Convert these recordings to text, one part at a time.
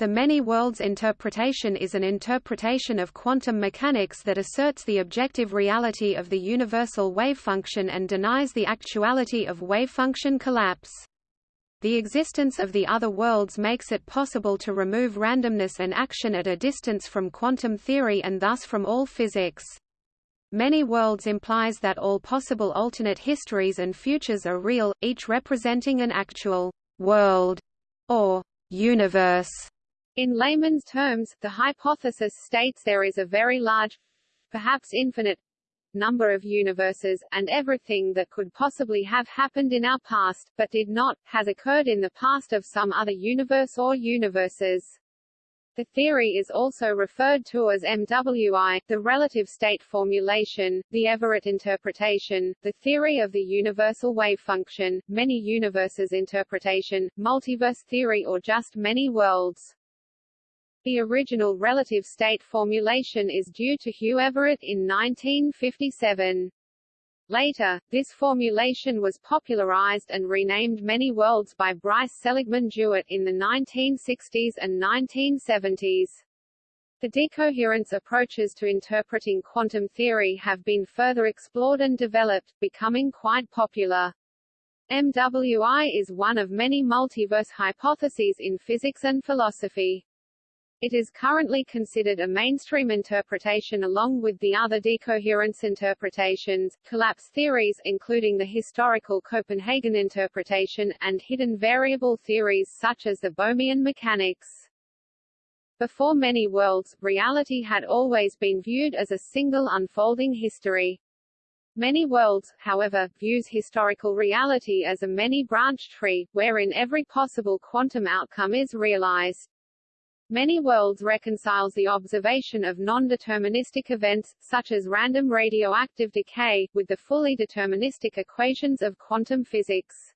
The many worlds interpretation is an interpretation of quantum mechanics that asserts the objective reality of the universal wave function and denies the actuality of wave function collapse. The existence of the other worlds makes it possible to remove randomness and action at a distance from quantum theory and thus from all physics. Many worlds implies that all possible alternate histories and futures are real, each representing an actual world or universe. In layman's terms, the hypothesis states there is a very large, perhaps infinite, number of universes, and everything that could possibly have happened in our past, but did not, has occurred in the past of some other universe or universes. The theory is also referred to as MWI, the relative state formulation, the Everett interpretation, the theory of the universal wave function, many universes interpretation, multiverse theory or just many worlds. The original relative state formulation is due to Hugh Everett in 1957. Later, this formulation was popularized and renamed many worlds by Bryce Seligman DeWitt in the 1960s and 1970s. The decoherence approaches to interpreting quantum theory have been further explored and developed, becoming quite popular. MWI is one of many multiverse hypotheses in physics and philosophy. It is currently considered a mainstream interpretation along with the other decoherence interpretations, collapse theories including the historical Copenhagen interpretation, and hidden variable theories such as the Bohmian mechanics. Before many worlds, reality had always been viewed as a single unfolding history. Many worlds, however, views historical reality as a many-branched tree, wherein every possible quantum outcome is realized. Many worlds reconciles the observation of non-deterministic events, such as random radioactive decay, with the fully deterministic equations of quantum physics.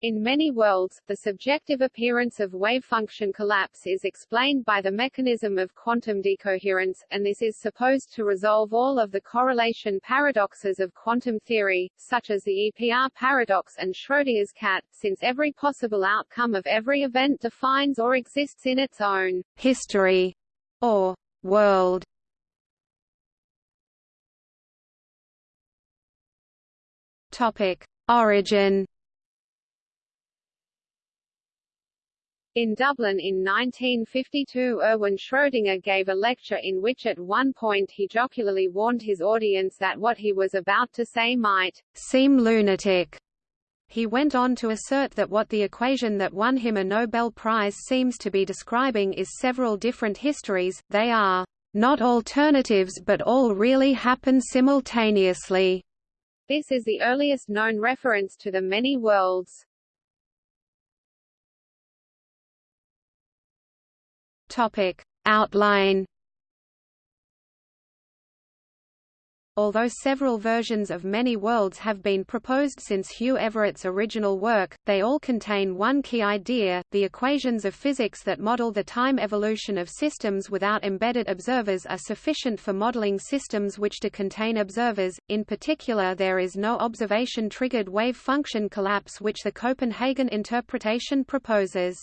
In many worlds, the subjective appearance of wave function collapse is explained by the mechanism of quantum decoherence, and this is supposed to resolve all of the correlation paradoxes of quantum theory, such as the EPR paradox and Schrödinger's cat, since every possible outcome of every event defines or exists in its own history or world. Topic: Origin In Dublin in 1952 Erwin Schrödinger gave a lecture in which at one point he jocularly warned his audience that what he was about to say might seem lunatic. He went on to assert that what the equation that won him a Nobel Prize seems to be describing is several different histories, they are not alternatives but all really happen simultaneously. This is the earliest known reference to the many worlds. Topic. Outline Although several versions of many worlds have been proposed since Hugh Everett's original work, they all contain one key idea, the equations of physics that model the time evolution of systems without embedded observers are sufficient for modeling systems which do contain observers, in particular there is no observation-triggered wave function collapse which the Copenhagen interpretation proposes.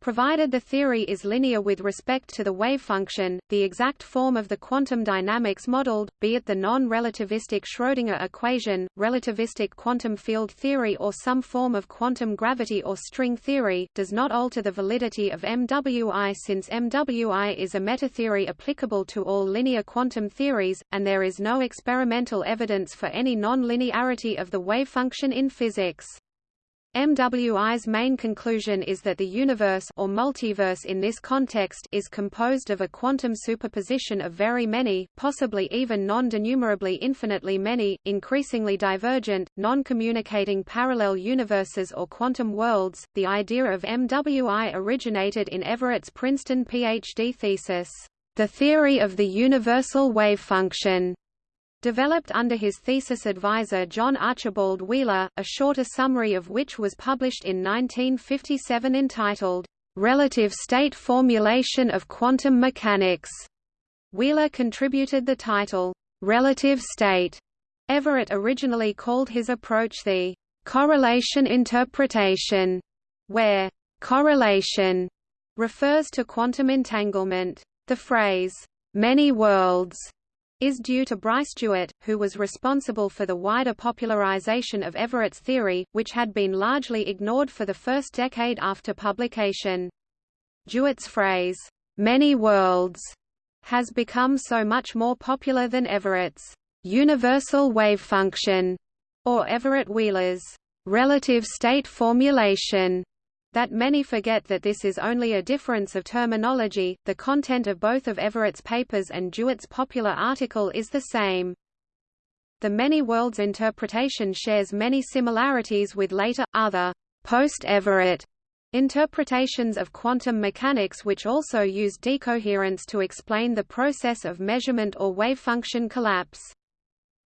Provided the theory is linear with respect to the wave function, the exact form of the quantum dynamics modeled, be it the non-relativistic Schrödinger equation, relativistic quantum field theory or some form of quantum gravity or string theory, does not alter the validity of MWI since MWI is a metatheory applicable to all linear quantum theories, and there is no experimental evidence for any non-linearity of the wave function in physics. MWI's main conclusion is that the universe or multiverse in this context is composed of a quantum superposition of very many, possibly even non-denumerably infinitely many, increasingly divergent, non-communicating parallel universes or quantum worlds. The idea of MWI originated in Everett's Princeton PhD thesis, The Theory of the Universal Wave Function developed under his thesis advisor John Archibald Wheeler, a shorter summary of which was published in 1957 entitled, "'Relative State Formulation of Quantum Mechanics". Wheeler contributed the title, "'Relative State". Everett originally called his approach the "'correlation interpretation", where "'correlation' refers to quantum entanglement. The phrase, many worlds, is due to Bryce DeWitt, who was responsible for the wider popularization of Everett's theory, which had been largely ignored for the first decade after publication. DeWitt's phrase, many worlds, has become so much more popular than Everett's universal wave function, or Everett-Wheeler's relative state formulation that many forget that this is only a difference of terminology, the content of both of Everett's papers and DeWitt's popular article is the same. The many worlds interpretation shares many similarities with later, other, post-Everett interpretations of quantum mechanics which also use decoherence to explain the process of measurement or wave function collapse.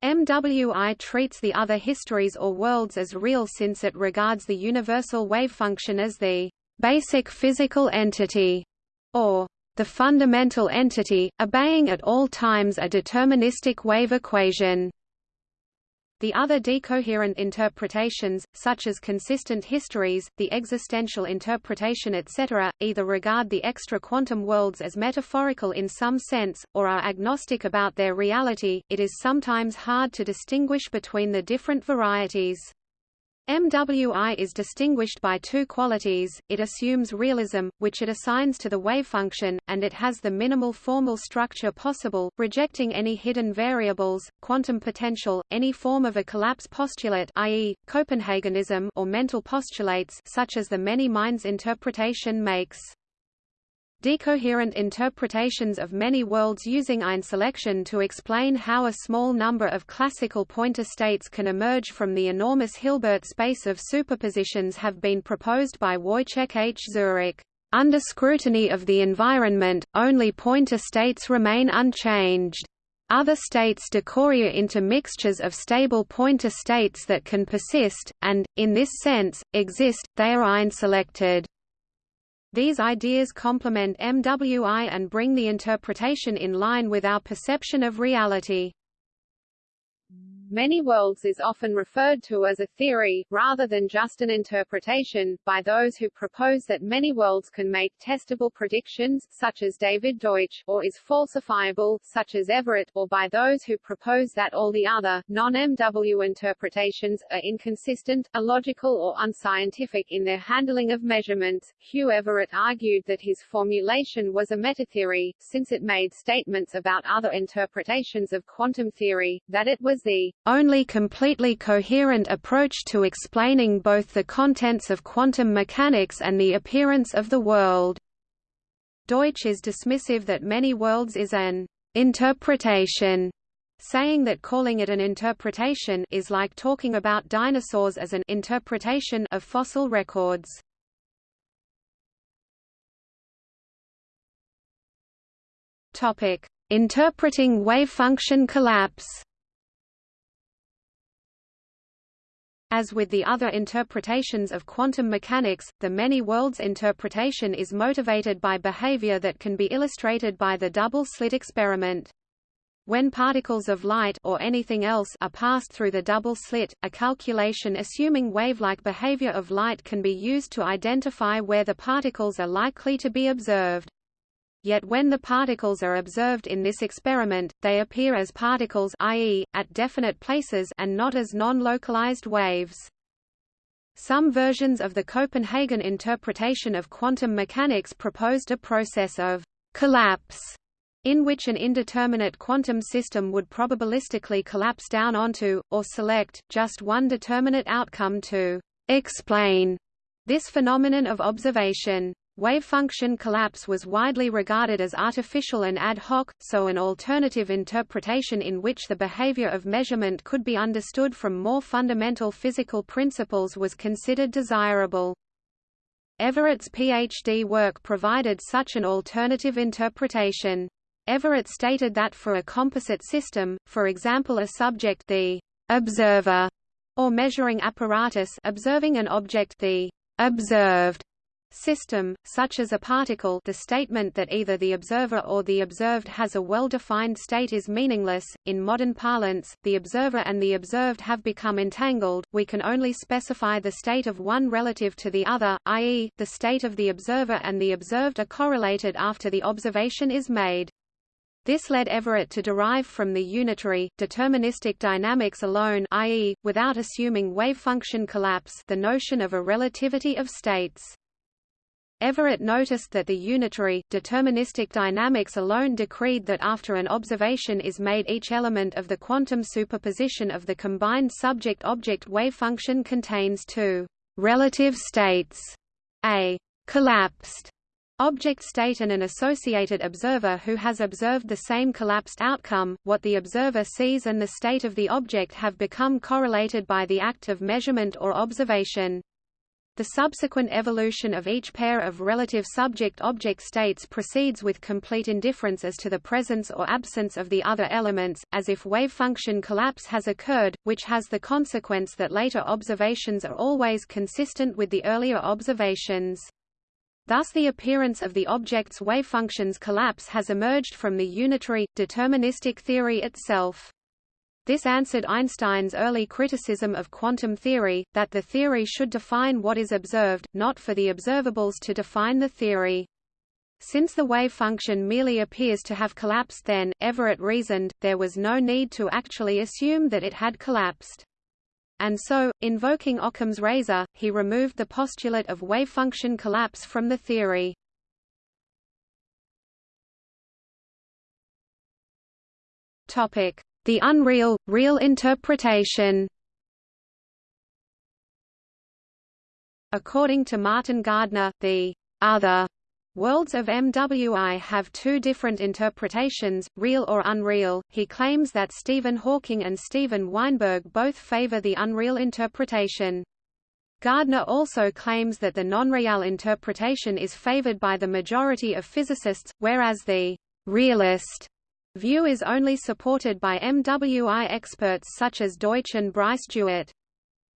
MWI treats the other histories or worlds as real since it regards the universal wave function as the basic physical entity, or the fundamental entity, obeying at all times a deterministic wave equation. The other decoherent interpretations, such as consistent histories, the existential interpretation etc., either regard the extra quantum worlds as metaphorical in some sense, or are agnostic about their reality. It is sometimes hard to distinguish between the different varieties. MWI is distinguished by two qualities, it assumes realism, which it assigns to the wave function, and it has the minimal formal structure possible, rejecting any hidden variables, quantum potential, any form of a collapse postulate i.e., Copenhagenism or mental postulates such as the many minds interpretation makes. Decoherent interpretations of many worlds using einselection to explain how a small number of classical pointer states can emerge from the enormous Hilbert space of superpositions have been proposed by Wojciech H. Zurek. Under scrutiny of the environment, only pointer states remain unchanged. Other states decohere into mixtures of stable pointer states that can persist, and, in this sense, exist, they are einselected. These ideas complement MWI and bring the interpretation in line with our perception of reality. Many worlds is often referred to as a theory, rather than just an interpretation, by those who propose that many worlds can make testable predictions, such as David Deutsch, or is falsifiable, such as Everett, or by those who propose that all the other, non-MW interpretations, are inconsistent, illogical or unscientific in their handling of measurements. Hugh Everett argued that his formulation was a metatheory, since it made statements about other interpretations of quantum theory, that it was the only completely coherent approach to explaining both the contents of quantum mechanics and the appearance of the world. Deutsch is dismissive that many worlds is an interpretation, saying that calling it an interpretation is like talking about dinosaurs as an interpretation of fossil records. Topic: Interpreting wave function collapse. As with the other interpretations of quantum mechanics, the many worlds interpretation is motivated by behavior that can be illustrated by the double-slit experiment. When particles of light or anything else are passed through the double slit, a calculation assuming wave-like behavior of light can be used to identify where the particles are likely to be observed. Yet when the particles are observed in this experiment, they appear as particles i.e., at definite places and not as non-localized waves. Some versions of the Copenhagen interpretation of quantum mechanics proposed a process of collapse in which an indeterminate quantum system would probabilistically collapse down onto, or select, just one determinate outcome to explain this phenomenon of observation. Wave function collapse was widely regarded as artificial and ad hoc, so an alternative interpretation in which the behavior of measurement could be understood from more fundamental physical principles was considered desirable. Everett's PhD work provided such an alternative interpretation. Everett stated that for a composite system, for example a subject the observer or measuring apparatus observing an object the observed system, such as a particle the statement that either the observer or the observed has a well-defined state is meaningless. In modern parlance, the observer and the observed have become entangled, we can only specify the state of one relative to the other, i.e., the state of the observer and the observed are correlated after the observation is made. This led Everett to derive from the unitary, deterministic dynamics alone i.e., without assuming wave function collapse the notion of a relativity of states. Everett noticed that the unitary, deterministic dynamics alone decreed that after an observation is made each element of the quantum superposition of the combined subject-object wave function contains two relative states, a collapsed object state and an associated observer who has observed the same collapsed outcome, what the observer sees and the state of the object have become correlated by the act of measurement or observation. The subsequent evolution of each pair of relative subject-object states proceeds with complete indifference as to the presence or absence of the other elements, as if wave function collapse has occurred, which has the consequence that later observations are always consistent with the earlier observations. Thus the appearance of the object's wave functions collapse has emerged from the unitary, deterministic theory itself. This answered Einstein's early criticism of quantum theory, that the theory should define what is observed, not for the observables to define the theory. Since the wave function merely appears to have collapsed then, Everett reasoned, there was no need to actually assume that it had collapsed. And so, invoking Occam's razor, he removed the postulate of wave function collapse from the theory. Topic: the unreal, real interpretation According to Martin Gardner, the other worlds of MWI have two different interpretations, real or unreal. He claims that Stephen Hawking and Steven Weinberg both favor the unreal interpretation. Gardner also claims that the non-real interpretation is favored by the majority of physicists, whereas the realist View is only supported by MWI experts such as Deutsch and Bryce DeWitt.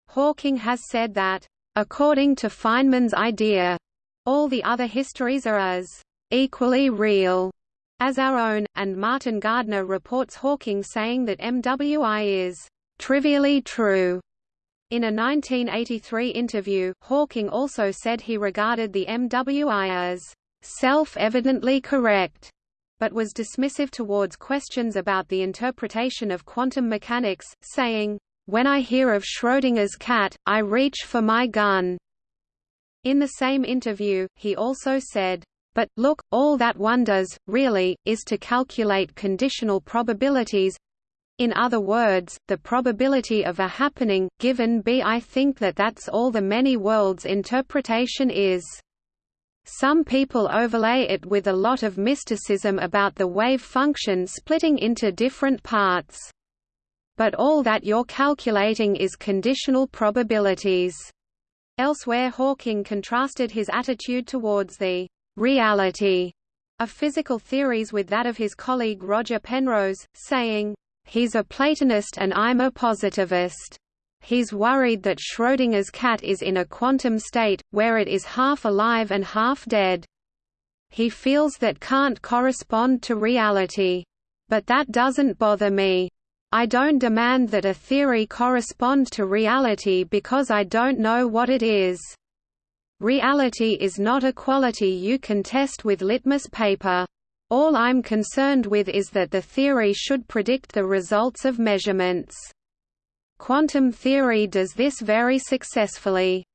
Hawking has said that, according to Feynman's idea, all the other histories are as equally real as our own, and Martin Gardner reports Hawking saying that MWI is trivially true. In a 1983 interview, Hawking also said he regarded the MWI as self-evidently correct but was dismissive towards questions about the interpretation of quantum mechanics, saying, "When I hear of Schrödinger's cat, I reach for my gun." In the same interview, he also said, "But, look, all that one does, really, is to calculate conditional probabilities in other words, the probability of a happening, given B. I think that that's all the many worlds interpretation is." Some people overlay it with a lot of mysticism about the wave function splitting into different parts. But all that you're calculating is conditional probabilities. Elsewhere Hawking contrasted his attitude towards the reality of physical theories with that of his colleague Roger Penrose, saying, He's a Platonist and I'm a positivist. He's worried that Schrödinger's cat is in a quantum state, where it is half alive and half dead. He feels that can't correspond to reality. But that doesn't bother me. I don't demand that a theory correspond to reality because I don't know what it is. Reality is not a quality you can test with litmus paper. All I'm concerned with is that the theory should predict the results of measurements. Quantum theory does this very successfully.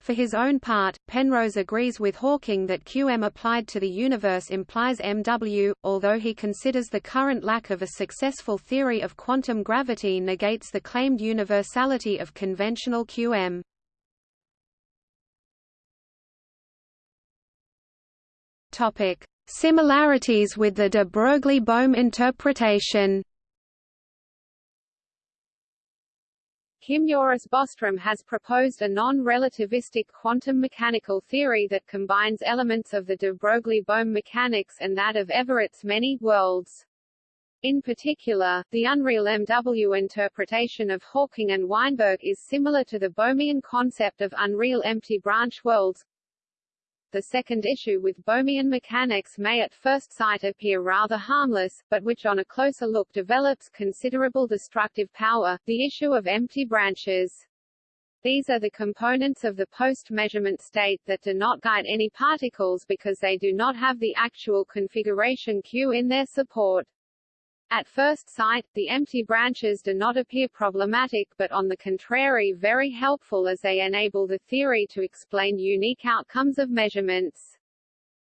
For his own part, Penrose agrees with Hawking that QM applied to the universe implies MW, although he considers the current lack of a successful theory of quantum gravity negates the claimed universality of conventional QM. Topic: Similarities with the de Broglie-Bohm interpretation Kim Joris Bostrom has proposed a non-relativistic quantum mechanical theory that combines elements of the de Broglie-Bohm mechanics and that of Everett's many worlds. In particular, the unreal MW interpretation of Hawking and Weinberg is similar to the Bohmian concept of unreal empty branch worlds, The second issue with Bohmian mechanics may at first sight appear rather harmless, but which on a closer look develops considerable destructive power, the issue of empty branches. These are the components of the post-measurement state that do not guide any particles because they do not have the actual configuration Q in their support. At first sight, the empty branches do not appear problematic but on the contrary very helpful as they enable the theory to explain unique outcomes of measurements.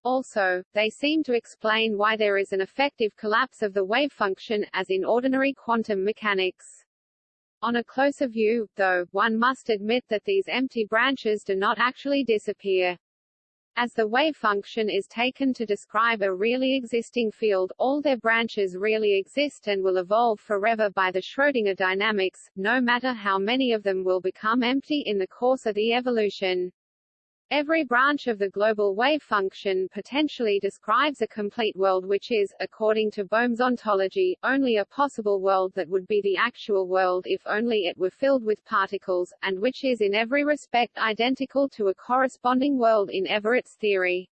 Also, they seem to explain why there is an effective collapse of the wave function, as in ordinary quantum mechanics. On a closer view, though, one must admit that these empty branches do not actually disappear. As the wave function is taken to describe a really existing field, all their branches really exist and will evolve forever by the Schrödinger dynamics, no matter how many of them will become empty in the course of the evolution. Every branch of the global wave function potentially describes a complete world which is, according to Bohm's ontology, only a possible world that would be the actual world if only it were filled with particles, and which is in every respect identical to a corresponding world in Everett's theory.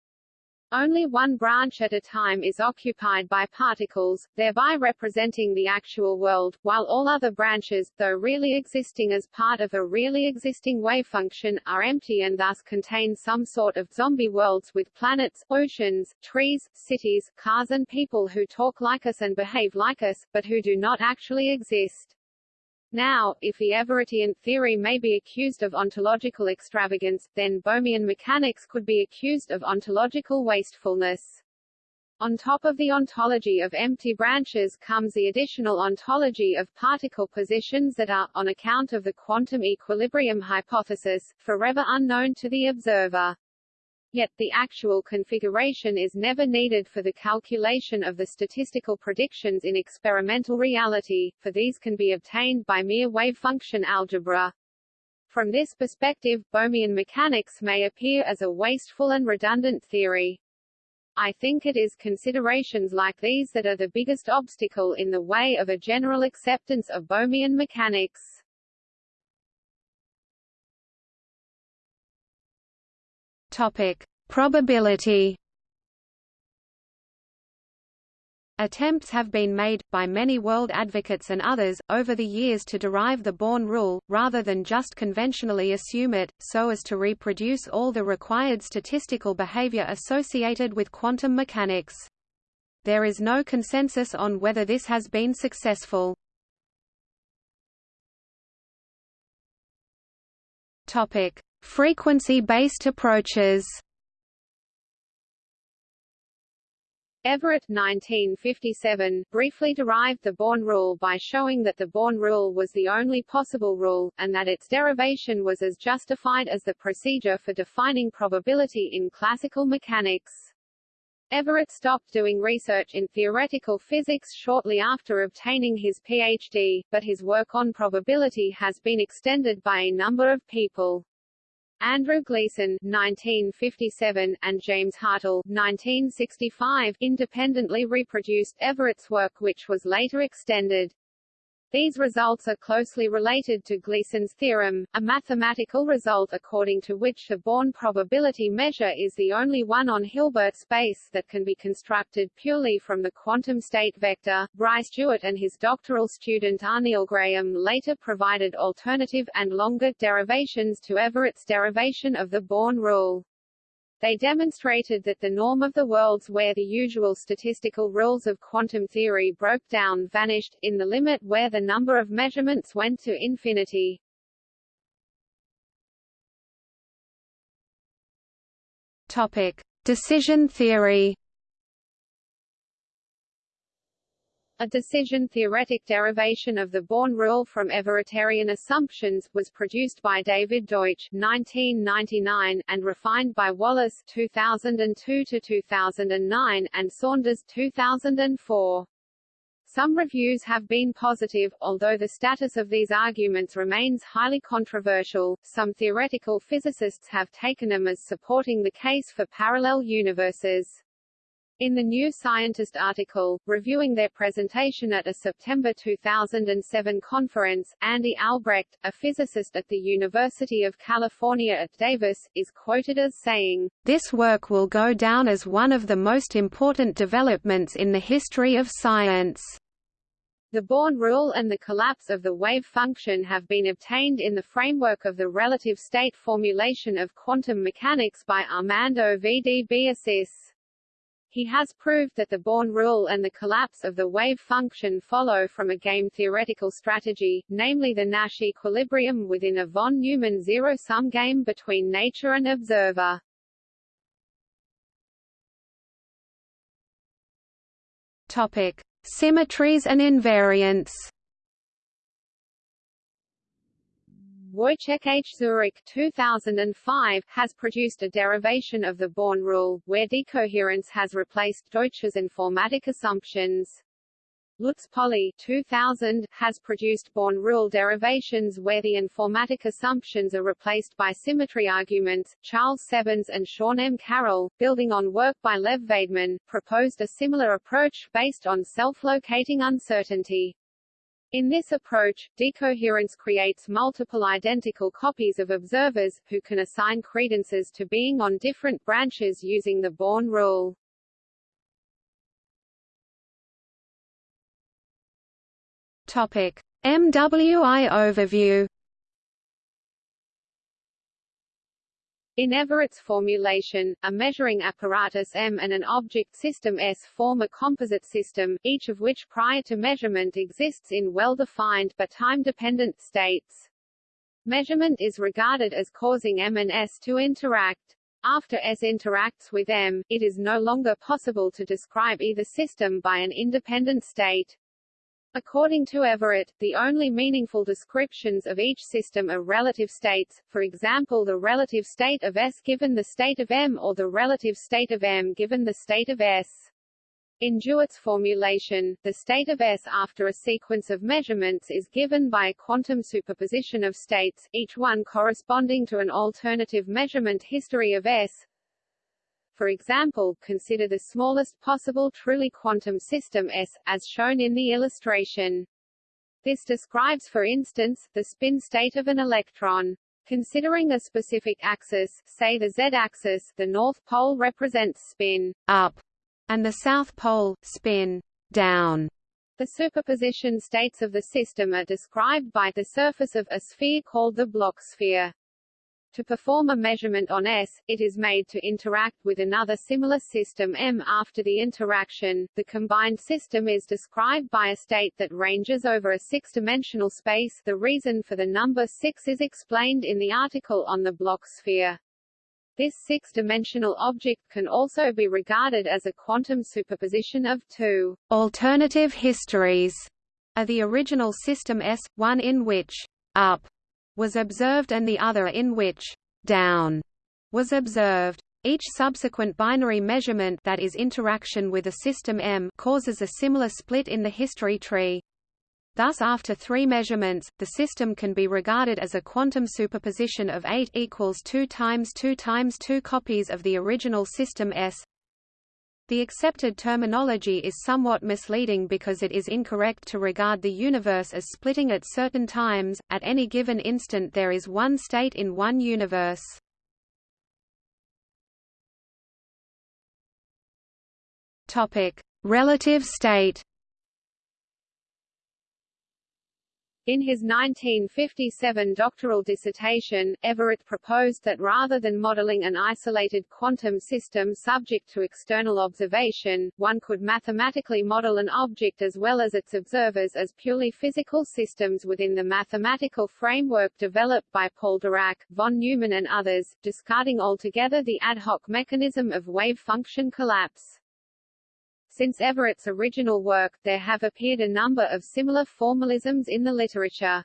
Only one branch at a time is occupied by particles, thereby representing the actual world, while all other branches, though really existing as part of a really existing wave function, are empty and thus contain some sort of zombie worlds with planets, oceans, trees, cities, cars and people who talk like us and behave like us, but who do not actually exist. Now, if the Everettian theory may be accused of ontological extravagance, then Bohmian mechanics could be accused of ontological wastefulness. On top of the ontology of empty branches comes the additional ontology of particle positions that are, on account of the quantum equilibrium hypothesis, forever unknown to the observer. Yet, the actual configuration is never needed for the calculation of the statistical predictions in experimental reality, for these can be obtained by mere wave function algebra. From this perspective, Bohmian mechanics may appear as a wasteful and redundant theory. I think it is considerations like these that are the biggest obstacle in the way of a general acceptance of Bohmian mechanics. Topic: Probability. Attempts have been made, by many world advocates and others, over the years to derive the Born rule, rather than just conventionally assume it, so as to reproduce all the required statistical behavior associated with quantum mechanics. There is no consensus on whether this has been successful. Frequency-based approaches Everett 1957, briefly derived the Born rule by showing that the Born rule was the only possible rule, and that its derivation was as justified as the procedure for defining probability in classical mechanics. Everett stopped doing research in theoretical physics shortly after obtaining his PhD, but his work on probability has been extended by a number of people. Andrew Gleason 1957, and James Hartle 1965, independently reproduced Everett's work which was later extended. These results are closely related to Gleason's theorem, a mathematical result according to which the Born probability measure is the only one on Hilbert space that can be constructed purely from the quantum state vector. Bryce DeWitt and his doctoral student R. Neill Graham later provided alternative and longer derivations to Everett's derivation of the Born rule. They demonstrated that the norm of the worlds where the usual statistical rules of quantum theory broke down vanished, in the limit where the number of measurements went to infinity. Topic. Decision theory A decision-theoretic derivation of the Born rule from Everettian assumptions, was produced by David Deutsch 1999, and refined by Wallace 2002-2009, and Saunders 2004. Some reviews have been positive, although the status of these arguments remains highly controversial. Some theoretical physicists have taken them as supporting the case for parallel universes. In the New Scientist article, reviewing their presentation at a September 2007 conference, Andy Albrecht, a physicist at the University of California at Davis, is quoted as saying, This work will go down as one of the most important developments in the history of science. The Born rule and the collapse of the wave function have been obtained in the framework of the relative state formulation of quantum mechanics by Armando V. D. He has proved that the Born rule and the collapse of the wave function follow from a game theoretical strategy, namely the Nash equilibrium within a von Neumann zero-sum game between nature and observer. Topic: Symmetries and invariants. Wojciech H. Zurek 2005, has produced a derivation of the Born rule, where decoherence has replaced Deutsch's informatic assumptions. Lutz Polley 2000, has produced Born rule derivations where the informatic assumptions are replaced by symmetry arguments. Charles Sebens and Sean M. Carroll, building on work by Lev Vaidman, proposed a similar approach, based on self-locating uncertainty. In this approach, decoherence creates multiple identical copies of observers, who can assign credences to being on different branches using the Born rule. Topic. MWI overview In Everett's formulation, a measuring apparatus M and an object system S form a composite system, each of which prior to measurement exists in well-defined but time-dependent states. Measurement is regarded as causing M and S to interact. After S interacts with M, it is no longer possible to describe either system by an independent state. According to Everett, the only meaningful descriptions of each system are relative states, for example the relative state of S given the state of M or the relative state of M given the state of S. In DeWitt's formulation, the state of S after a sequence of measurements is given by a quantum superposition of states, each one corresponding to an alternative measurement history of S, for example, consider the smallest possible truly quantum system S, as shown in the illustration. This describes for instance, the spin state of an electron. Considering a specific axis, say the z-axis, the north pole represents spin up, and the south pole, spin down. The superposition states of the system are described by the surface of a sphere called the Bloch sphere. To perform a measurement on S, it is made to interact with another similar system M. After the interaction, the combined system is described by a state that ranges over a six-dimensional space the reason for the number 6 is explained in the article on the Bloch sphere. This six-dimensional object can also be regarded as a quantum superposition of two alternative histories of the original system S, one in which up was observed and the other in which down was observed. Each subsequent binary measurement that is interaction with a system M causes a similar split in the history tree. Thus after three measurements, the system can be regarded as a quantum superposition of 8 equals 2 times 2 times 2 copies of the original system S, the accepted terminology is somewhat misleading because it is incorrect to regard the universe as splitting at certain times, at any given instant there is one state in one universe. Relative state In his 1957 doctoral dissertation, Everett proposed that rather than modeling an isolated quantum system subject to external observation, one could mathematically model an object as well as its observers as purely physical systems within the mathematical framework developed by Paul Dirac, von Neumann and others, discarding altogether the ad hoc mechanism of wave function collapse. Since Everett's original work, there have appeared a number of similar formalisms in the literature.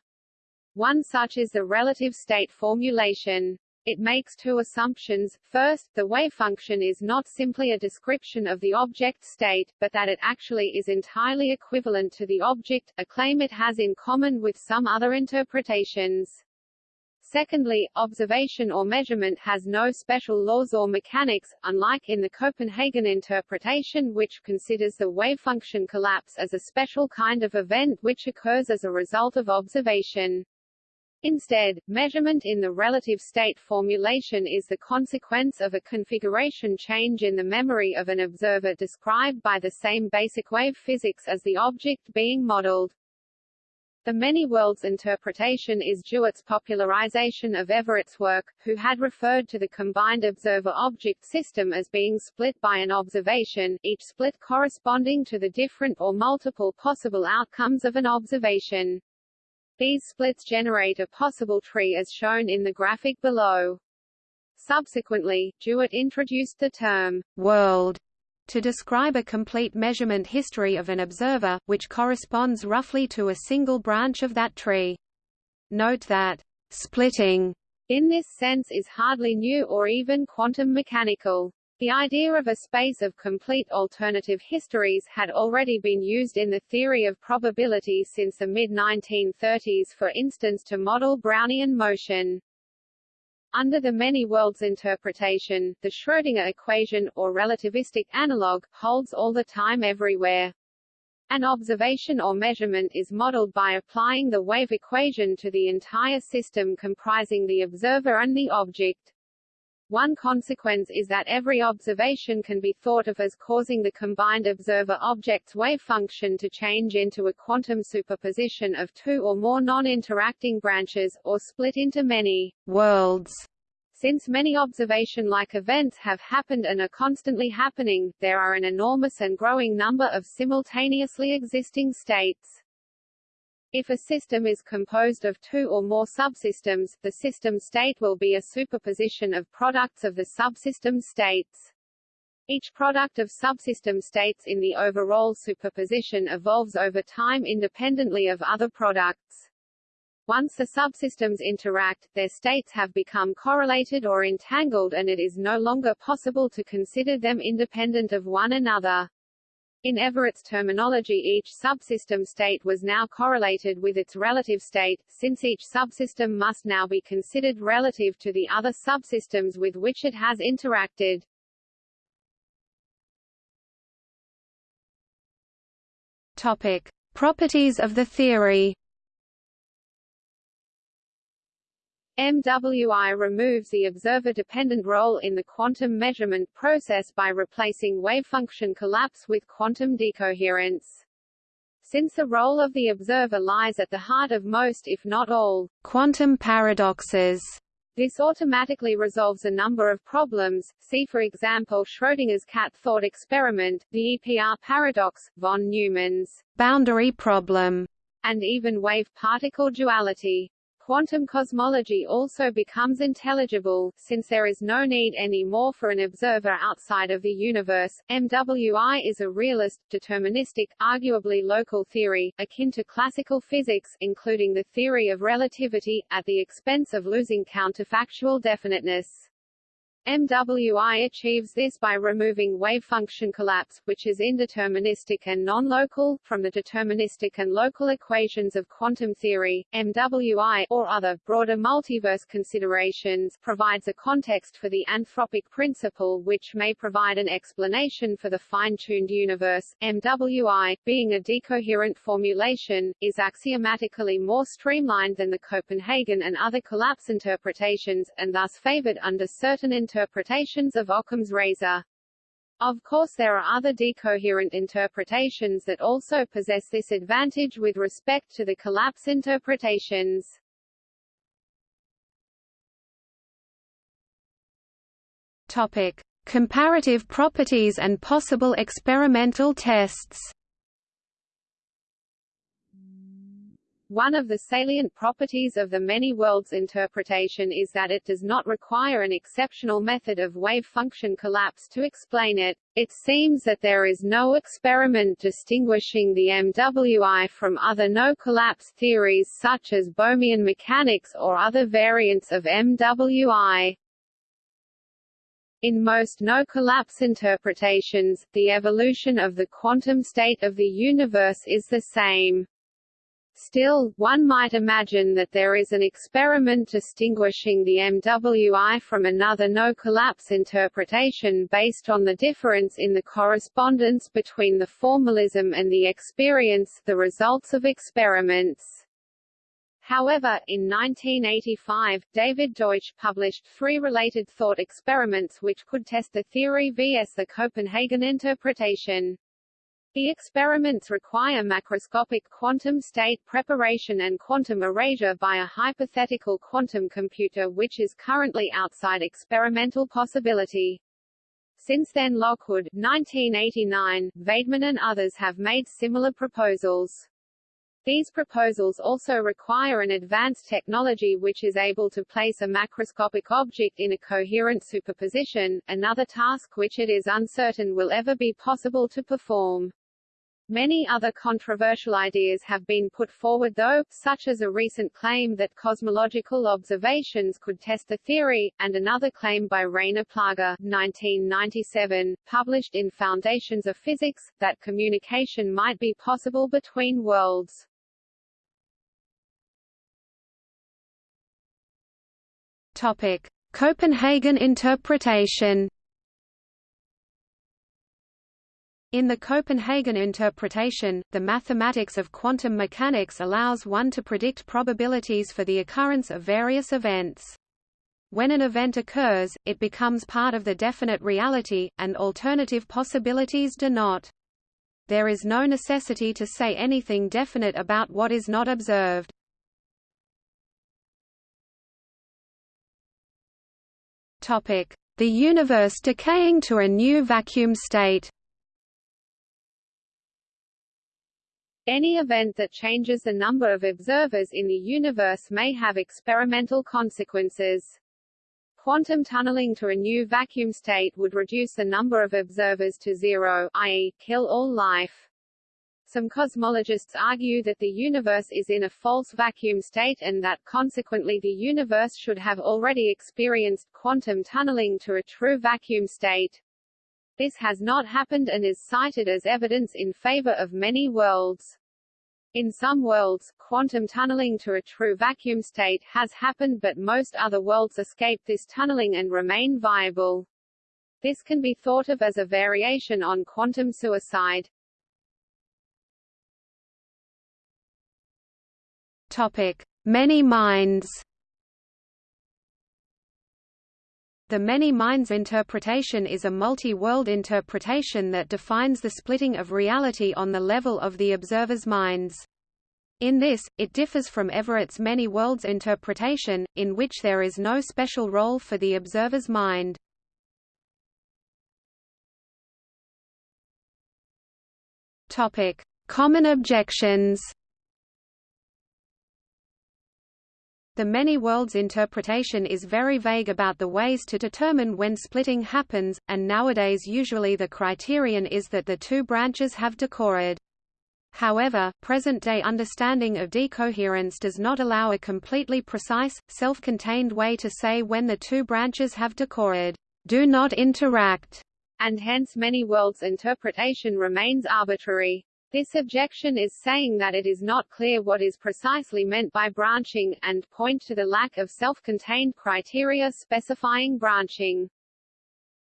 One such is the relative state formulation. It makes two assumptions. First, the wave function is not simply a description of the object state, but that it actually is entirely equivalent to the object, a claim it has in common with some other interpretations. Secondly, observation or measurement has no special laws or mechanics, unlike in the Copenhagen interpretation which considers the wave function collapse as a special kind of event which occurs as a result of observation. Instead, measurement in the relative state formulation is the consequence of a configuration change in the memory of an observer described by the same basic wave physics as the object being modeled. The many worlds interpretation is DeWitt's popularization of Everett's work, who had referred to the combined observer-object system as being split by an observation, each split corresponding to the different or multiple possible outcomes of an observation. These splits generate a possible tree as shown in the graphic below. Subsequently, Jewett introduced the term, world, to describe a complete measurement history of an observer, which corresponds roughly to a single branch of that tree. Note that splitting in this sense is hardly new or even quantum mechanical. The idea of a space of complete alternative histories had already been used in the theory of probability since the mid-1930s for instance to model Brownian motion. Under the many worlds interpretation, the Schrödinger equation, or relativistic analog, holds all the time everywhere. An observation or measurement is modeled by applying the wave equation to the entire system comprising the observer and the object. One consequence is that every observation can be thought of as causing the combined observer-object's wave function to change into a quantum superposition of two or more non-interacting branches, or split into many worlds. Since many observation-like events have happened and are constantly happening, there are an enormous and growing number of simultaneously existing states. If a system is composed of two or more subsystems, the system state will be a superposition of products of the subsystem states. Each product of subsystem states in the overall superposition evolves over time independently of other products. Once the subsystems interact, their states have become correlated or entangled and it is no longer possible to consider them independent of one another. In Everett's terminology each subsystem state was now correlated with its relative state, since each subsystem must now be considered relative to the other subsystems with which it has interacted. Topic. Properties of the theory MWI removes the observer-dependent role in the quantum measurement process by replacing wavefunction collapse with quantum decoherence. Since the role of the observer lies at the heart of most if not all quantum paradoxes, this automatically resolves a number of problems, see for example Schrödinger's cat thought experiment, the EPR paradox, von Neumann's boundary problem, and even wave-particle duality. Quantum cosmology also becomes intelligible, since there is no need any more for an observer outside of the universe. MWI is a realist, deterministic, arguably local theory, akin to classical physics, including the theory of relativity, at the expense of losing counterfactual definiteness. MWI achieves this by removing wave function collapse, which is indeterministic and non-local, from the deterministic and local equations of quantum theory. MWI, or other, broader multiverse considerations, provides a context for the anthropic principle which may provide an explanation for the fine-tuned universe. MWI, being a decoherent formulation, is axiomatically more streamlined than the Copenhagen and other collapse interpretations, and thus favored under certain interpretations interpretations of Occam's razor. Of course there are other decoherent interpretations that also possess this advantage with respect to the collapse interpretations. Topic: Comparative properties and possible experimental tests. One of the salient properties of the many worlds interpretation is that it does not require an exceptional method of wave function collapse to explain it. It seems that there is no experiment distinguishing the MWI from other no-collapse theories such as Bohmian mechanics or other variants of MWI. In most no-collapse interpretations, the evolution of the quantum state of the universe is the same. Still, one might imagine that there is an experiment distinguishing the MWI from another no-collapse interpretation based on the difference in the correspondence between the formalism and the experience the results of experiments. However, in 1985, David Deutsch published three related thought experiments which could test the theory vs the Copenhagen interpretation. The experiments require macroscopic quantum state preparation and quantum erasure by a hypothetical quantum computer which is currently outside experimental possibility. Since then Lockwood 1989, Vaidman and others have made similar proposals. These proposals also require an advanced technology which is able to place a macroscopic object in a coherent superposition, another task which it is uncertain will ever be possible to perform. Many other controversial ideas have been put forward though, such as a recent claim that cosmological observations could test the theory, and another claim by Rainer Plaga 1997, published in Foundations of Physics, that communication might be possible between worlds. Topic. Copenhagen interpretation In the Copenhagen interpretation, the mathematics of quantum mechanics allows one to predict probabilities for the occurrence of various events. When an event occurs, it becomes part of the definite reality, and alternative possibilities do not. There is no necessity to say anything definite about what is not observed. The universe decaying to a new vacuum state Any event that changes the number of observers in the universe may have experimental consequences. Quantum tunneling to a new vacuum state would reduce the number of observers to zero, i.e., kill all life. Some cosmologists argue that the universe is in a false vacuum state and that consequently the universe should have already experienced quantum tunneling to a true vacuum state. This has not happened and is cited as evidence in favor of many worlds. In some worlds, quantum tunneling to a true vacuum state has happened but most other worlds escape this tunneling and remain viable. This can be thought of as a variation on quantum suicide. Topic: Many minds. The many minds interpretation is a multi-world interpretation that defines the splitting of reality on the level of the observer's minds. In this, it differs from Everett's many worlds interpretation, in which there is no special role for the observer's mind. Topic: Common objections. The many worlds interpretation is very vague about the ways to determine when splitting happens, and nowadays usually the criterion is that the two branches have decohered. However, present-day understanding of decoherence does not allow a completely precise, self-contained way to say when the two branches have decohered, do not interact, and hence many worlds interpretation remains arbitrary. This objection is saying that it is not clear what is precisely meant by branching, and point to the lack of self-contained criteria specifying branching.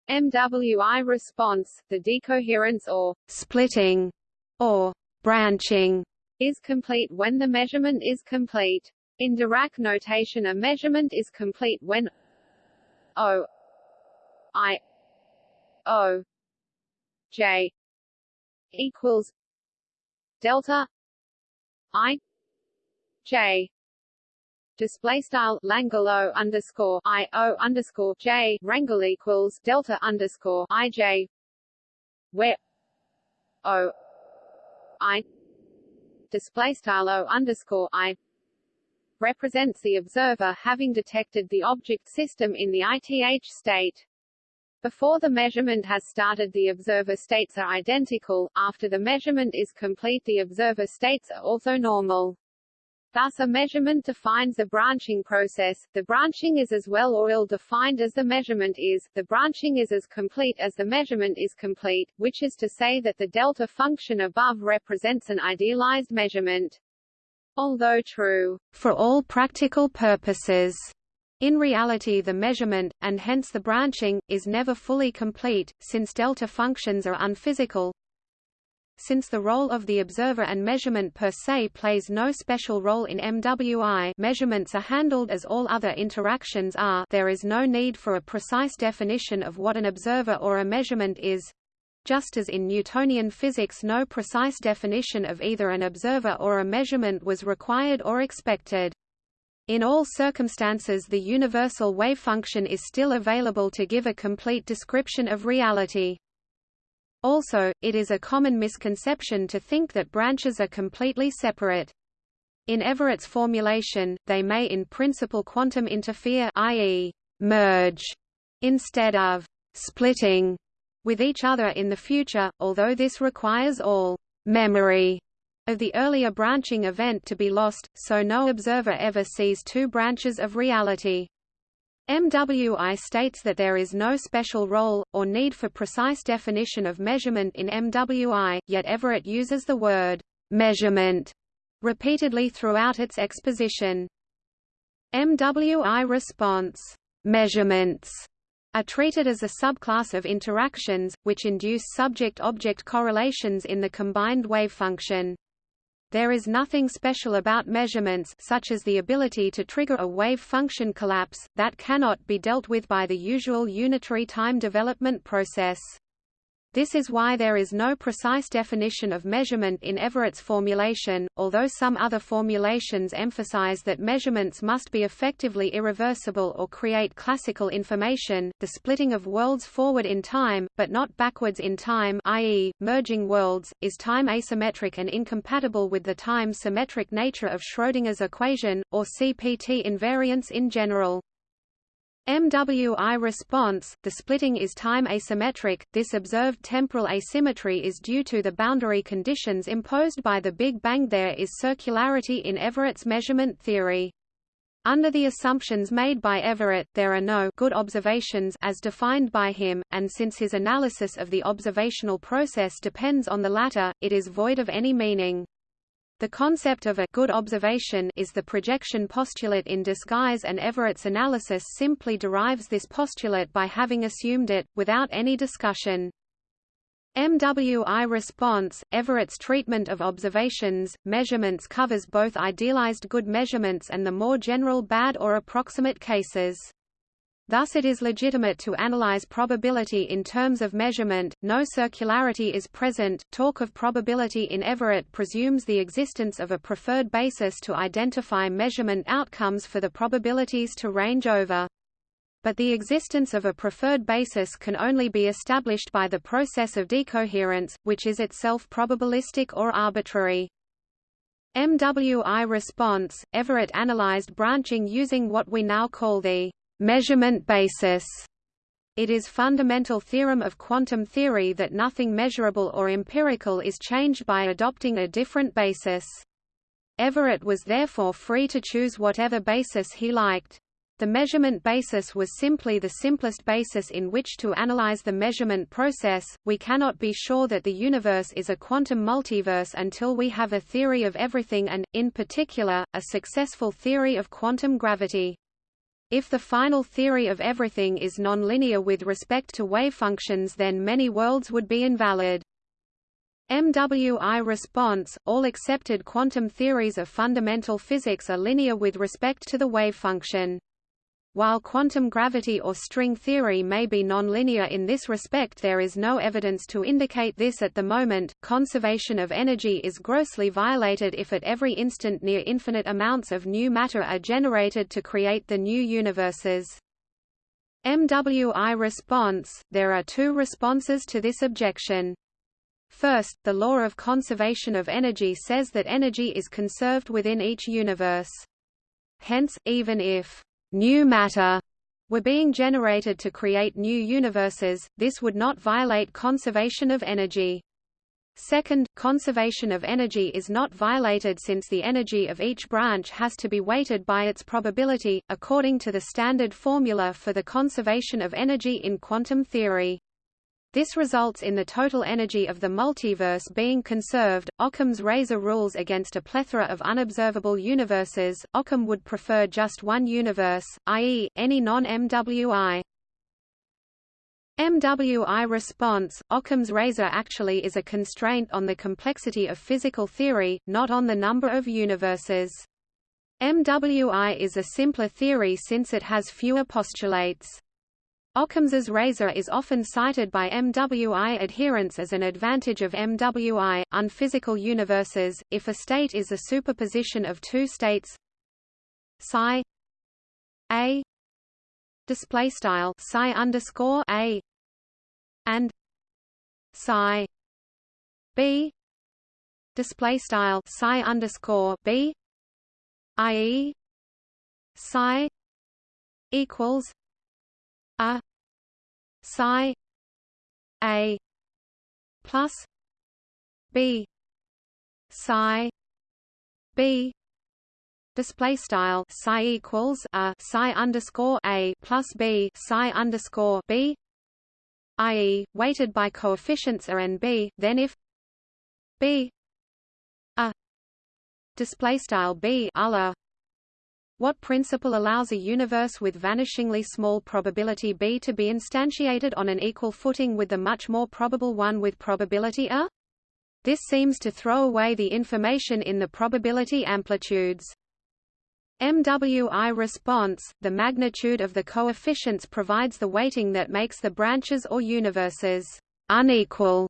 MWI response, the decoherence or splitting, or branching, is complete when the measurement is complete. In Dirac notation a measurement is complete when O I O J equals delta i j display style Langle underscore I O underscore J rangle equals Delta underscore I J where O I display style O underscore I represents the observer having detected the object system in the ith state. Before the measurement has started the observer states are identical, after the measurement is complete the observer states are orthonormal. Thus a measurement defines the branching process, the branching is as well or ill-defined as the measurement is, the branching is as complete as the measurement is complete, which is to say that the delta function above represents an idealized measurement. Although true, for all practical purposes, in reality the measurement, and hence the branching, is never fully complete, since delta functions are unphysical. Since the role of the observer and measurement per se plays no special role in MWI measurements are handled as all other interactions are there is no need for a precise definition of what an observer or a measurement is, just as in Newtonian physics no precise definition of either an observer or a measurement was required or expected. In all circumstances the universal wave function is still available to give a complete description of reality. Also, it is a common misconception to think that branches are completely separate. In Everett's formulation, they may in principle quantum interfere i.e., merge, instead of splitting with each other in the future, although this requires all memory of the earlier branching event to be lost, so no observer ever sees two branches of reality. MWI states that there is no special role, or need for precise definition of measurement in MWI, yet Everett uses the word measurement repeatedly throughout its exposition. MWI response measurements are treated as a subclass of interactions, which induce subject-object correlations in the combined wave function. There is nothing special about measurements such as the ability to trigger a wave function collapse, that cannot be dealt with by the usual unitary time development process. This is why there is no precise definition of measurement in Everett's formulation, although some other formulations emphasize that measurements must be effectively irreversible or create classical information, the splitting of worlds forward in time, but not backwards in time i.e., merging worlds, is time asymmetric and incompatible with the time-symmetric nature of Schrödinger's equation, or CPT invariance in general. MWI response, the splitting is time asymmetric, this observed temporal asymmetry is due to the boundary conditions imposed by the Big Bang there is circularity in Everett's measurement theory. Under the assumptions made by Everett, there are no good observations as defined by him, and since his analysis of the observational process depends on the latter, it is void of any meaning. The concept of a good observation is the projection postulate in disguise and Everett's analysis simply derives this postulate by having assumed it, without any discussion. MWI response, Everett's treatment of observations, measurements covers both idealized good measurements and the more general bad or approximate cases. Thus it is legitimate to analyze probability in terms of measurement, no circularity is present. Talk of probability in Everett presumes the existence of a preferred basis to identify measurement outcomes for the probabilities to range over. But the existence of a preferred basis can only be established by the process of decoherence, which is itself probabilistic or arbitrary. MWI response, Everett analyzed branching using what we now call the measurement basis. It is fundamental theorem of quantum theory that nothing measurable or empirical is changed by adopting a different basis. Everett was therefore free to choose whatever basis he liked. The measurement basis was simply the simplest basis in which to analyze the measurement process. We cannot be sure that the universe is a quantum multiverse until we have a theory of everything and, in particular, a successful theory of quantum gravity. If the final theory of everything is nonlinear with respect to wave functions then many worlds would be invalid. MWI response, all accepted quantum theories of fundamental physics are linear with respect to the wave function. While quantum gravity or string theory may be nonlinear in this respect there is no evidence to indicate this at the moment. Conservation of energy is grossly violated if at every instant near infinite amounts of new matter are generated to create the new universes. MWI response There are two responses to this objection. First, the law of conservation of energy says that energy is conserved within each universe. Hence, even if new matter were being generated to create new universes, this would not violate conservation of energy. Second, conservation of energy is not violated since the energy of each branch has to be weighted by its probability, according to the standard formula for the conservation of energy in quantum theory. This results in the total energy of the multiverse being conserved. Occam's razor rules against a plethora of unobservable universes. Occam would prefer just one universe, i.e., any non-MWI. MWI response, Occam's razor actually is a constraint on the complexity of physical theory, not on the number of universes. MWI is a simpler theory since it has fewer postulates. Occam's razor is often cited by MWI adherents as an advantage of MWI, unphysical universes, if a state is a superposition of two states psi a display style psi underscore a and psi b display style psi underscore b i.e. psi equals a psi a plus b psi b display style psi equals a psi underscore a plus b psi underscore b i.e. weighted by coefficients a and b then if b a display style b a what principle allows a universe with vanishingly small probability B to be instantiated on an equal footing with the much more probable one with probability A? This seems to throw away the information in the probability amplitudes. MWI response, the magnitude of the coefficients provides the weighting that makes the branches or universes unequal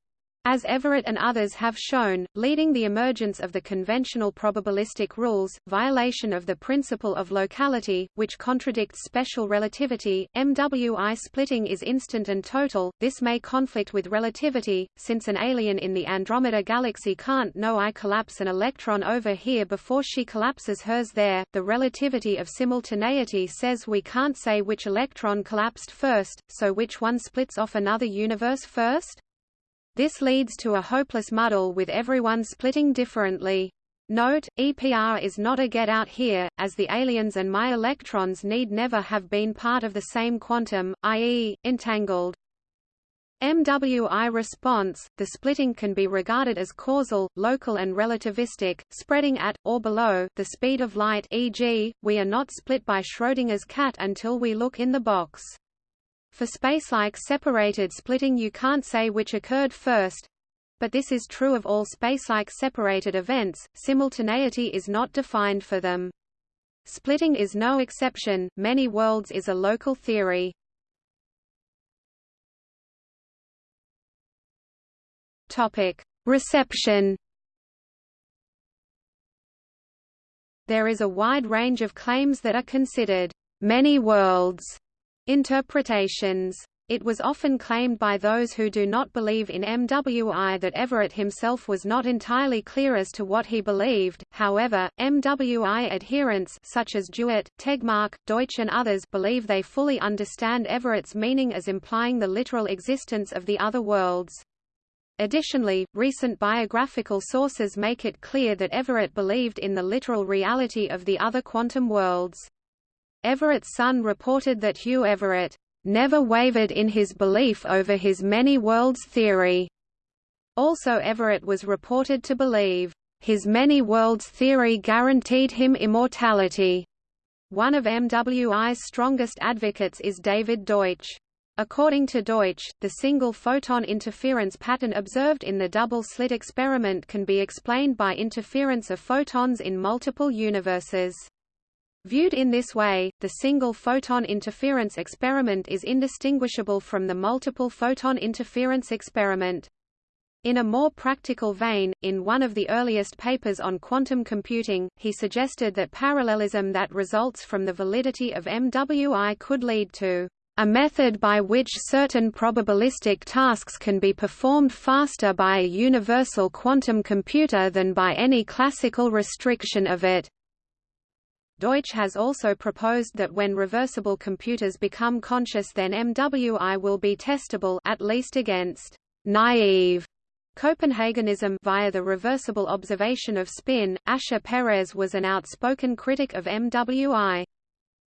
as Everett and others have shown, leading the emergence of the conventional probabilistic rules, violation of the principle of locality, which contradicts special relativity, MWI splitting is instant and total, this may conflict with relativity, since an alien in the Andromeda galaxy can't know I collapse an electron over here before she collapses hers there, the relativity of simultaneity says we can't say which electron collapsed first, so which one splits off another universe first? This leads to a hopeless muddle with everyone splitting differently. Note, EPR is not a get out here, as the aliens and my electrons need never have been part of the same quantum, i.e., entangled. MWI response, the splitting can be regarded as causal, local and relativistic, spreading at, or below, the speed of light e.g., we are not split by Schrödinger's cat until we look in the box. For spacelike separated splitting you can't say which occurred first, but this is true of all spacelike separated events, simultaneity is not defined for them. Splitting is no exception, many worlds is a local theory. Reception. There is a wide range of claims that are considered many worlds Interpretations it was often claimed by those who do not believe in MWI that Everett himself was not entirely clear as to what he believed, however, MWI adherents such as DeWitt, Tegmark, Deutsch and others believe they fully understand Everett's meaning as implying the literal existence of the other worlds. Additionally, recent biographical sources make it clear that Everett believed in the literal reality of the other quantum worlds. Everett's son reported that Hugh Everett never wavered in his belief over his many worlds theory. Also Everett was reported to believe, his many worlds theory guaranteed him immortality. One of MWI's strongest advocates is David Deutsch. According to Deutsch, the single photon interference pattern observed in the double-slit experiment can be explained by interference of photons in multiple universes. Viewed in this way, the single photon interference experiment is indistinguishable from the multiple photon interference experiment. In a more practical vein, in one of the earliest papers on quantum computing, he suggested that parallelism that results from the validity of MWI could lead to a method by which certain probabilistic tasks can be performed faster by a universal quantum computer than by any classical restriction of it. Deutsch has also proposed that when reversible computers become conscious then MWI will be testable at least against naive Copenhagenism via the reversible observation of spin. Asher Peres was an outspoken critic of MWI.